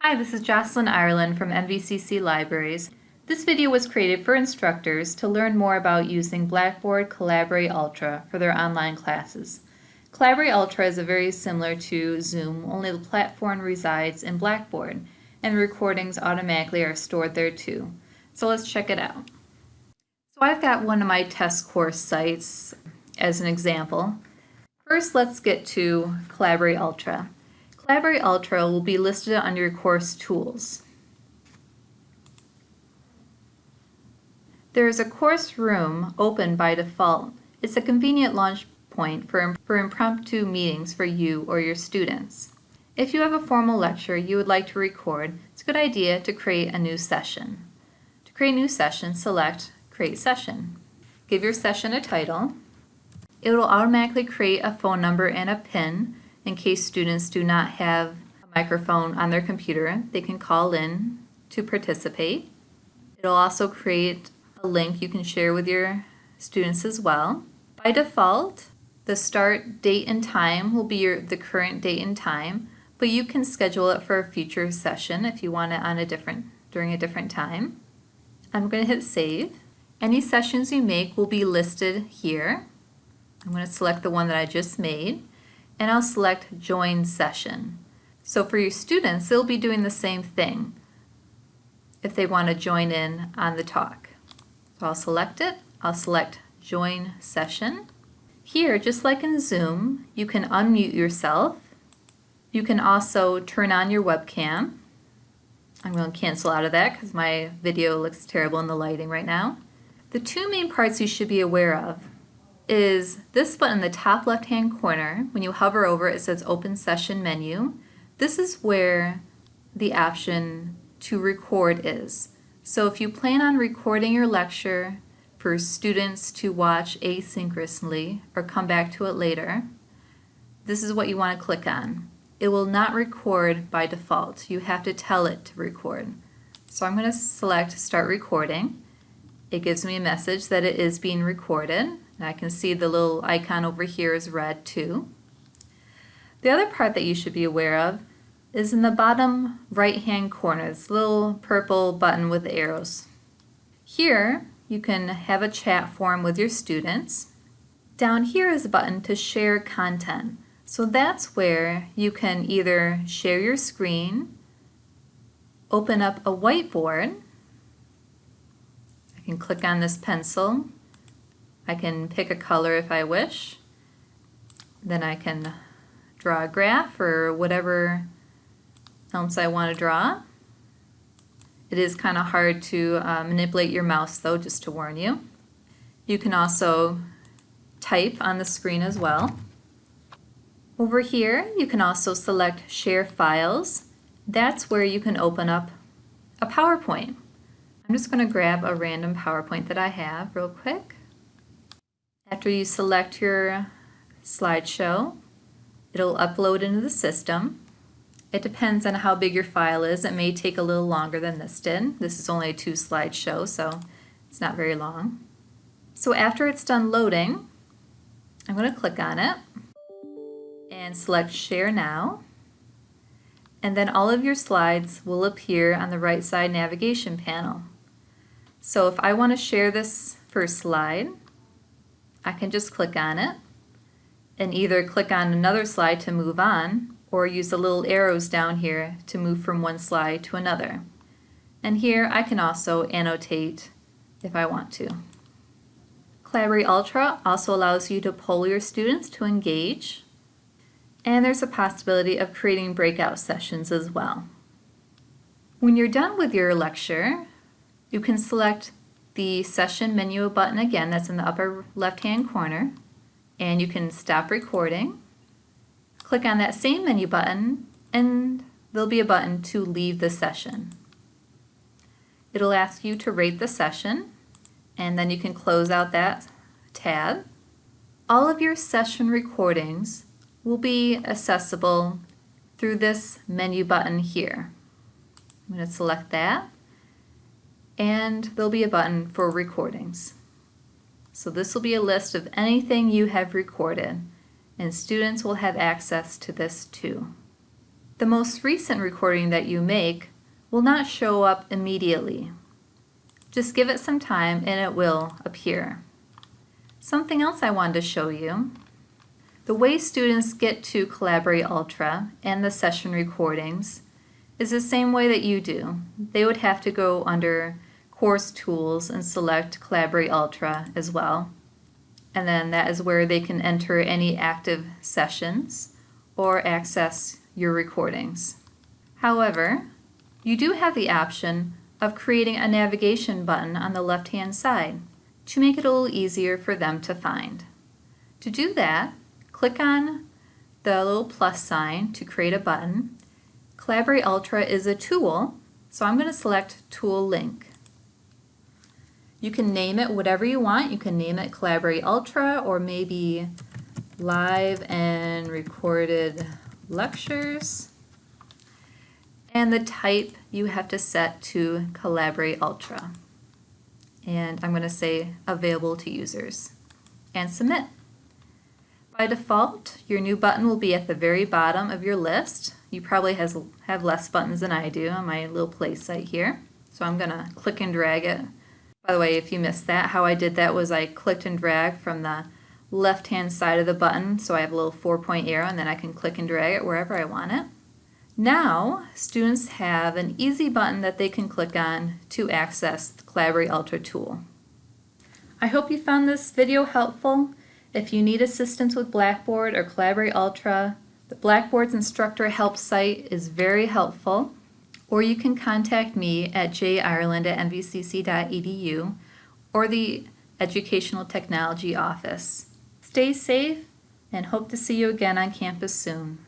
Hi, this is Jocelyn Ireland from NVCC Libraries. This video was created for instructors to learn more about using Blackboard Collaborate Ultra for their online classes. Collaborate Ultra is very similar to Zoom, only the platform resides in Blackboard, and recordings automatically are stored there too. So let's check it out. So I've got one of my test course sites as an example. First, let's get to Collaborate Ultra. Collaborate Ultra will be listed under your course tools. There is a course room open by default. It's a convenient launch point for, for impromptu meetings for you or your students. If you have a formal lecture you would like to record, it's a good idea to create a new session. To create a new session, select Create Session. Give your session a title. It will automatically create a phone number and a PIN in case students do not have a microphone on their computer, they can call in to participate. It'll also create a link you can share with your students as well. By default, the start date and time will be your, the current date and time, but you can schedule it for a future session if you want it on a different during a different time. I'm going to hit save. Any sessions you make will be listed here. I'm going to select the one that I just made and I'll select Join Session. So for your students, they'll be doing the same thing if they want to join in on the talk. So I'll select it, I'll select Join Session. Here, just like in Zoom, you can unmute yourself. You can also turn on your webcam. I'm going to cancel out of that because my video looks terrible in the lighting right now. The two main parts you should be aware of is this button in the top left hand corner. When you hover over it says open session menu. This is where the option to record is. So if you plan on recording your lecture for students to watch asynchronously or come back to it later, this is what you want to click on. It will not record by default. You have to tell it to record. So I'm going to select start recording. It gives me a message that it is being recorded. I can see the little icon over here is red too. The other part that you should be aware of is in the bottom right hand corner, this little purple button with arrows. Here you can have a chat forum with your students. Down here is a button to share content. So that's where you can either share your screen, open up a whiteboard, I can click on this pencil I can pick a color if I wish. Then I can draw a graph or whatever else I want to draw. It is kind of hard to uh, manipulate your mouse though, just to warn you. You can also type on the screen as well. Over here, you can also select Share Files. That's where you can open up a PowerPoint. I'm just going to grab a random PowerPoint that I have real quick. After you select your slideshow, it'll upload into the system. It depends on how big your file is. It may take a little longer than this did. This is only a two slide show, so it's not very long. So after it's done loading, I'm going to click on it and select Share Now. And then all of your slides will appear on the right side navigation panel. So if I want to share this first slide, I can just click on it and either click on another slide to move on or use the little arrows down here to move from one slide to another. And here I can also annotate if I want to. Collaborate Ultra also allows you to poll your students to engage and there's a possibility of creating breakout sessions as well. When you're done with your lecture, you can select the session menu button again that's in the upper left hand corner and you can stop recording. Click on that same menu button and there'll be a button to leave the session. It'll ask you to rate the session and then you can close out that tab. All of your session recordings will be accessible through this menu button here. I'm going to select that and there'll be a button for recordings. So this will be a list of anything you have recorded and students will have access to this too. The most recent recording that you make will not show up immediately. Just give it some time and it will appear. Something else I wanted to show you. The way students get to Collaborate Ultra and the session recordings is the same way that you do. They would have to go under Course Tools and select Collaborate Ultra as well. And then that is where they can enter any active sessions or access your recordings. However, you do have the option of creating a navigation button on the left-hand side to make it a little easier for them to find. To do that, click on the little plus sign to create a button. Collaborate Ultra is a tool, so I'm going to select Tool Link. You can name it whatever you want. You can name it Collaborate Ultra or maybe Live and Recorded Lectures. And the type you have to set to Collaborate Ultra. And I'm going to say Available to Users. And Submit. By default, your new button will be at the very bottom of your list. You probably has, have less buttons than I do on my little play site here. So I'm going to click and drag it by the way, if you missed that, how I did that was I clicked and dragged from the left-hand side of the button, so I have a little four-point arrow, and then I can click and drag it wherever I want it. Now, students have an easy button that they can click on to access the Collaborate Ultra tool. I hope you found this video helpful. If you need assistance with Blackboard or Collaborate Ultra, the Blackboard's instructor help site is very helpful or you can contact me at jireland at nvcc.edu or the Educational Technology Office. Stay safe and hope to see you again on campus soon.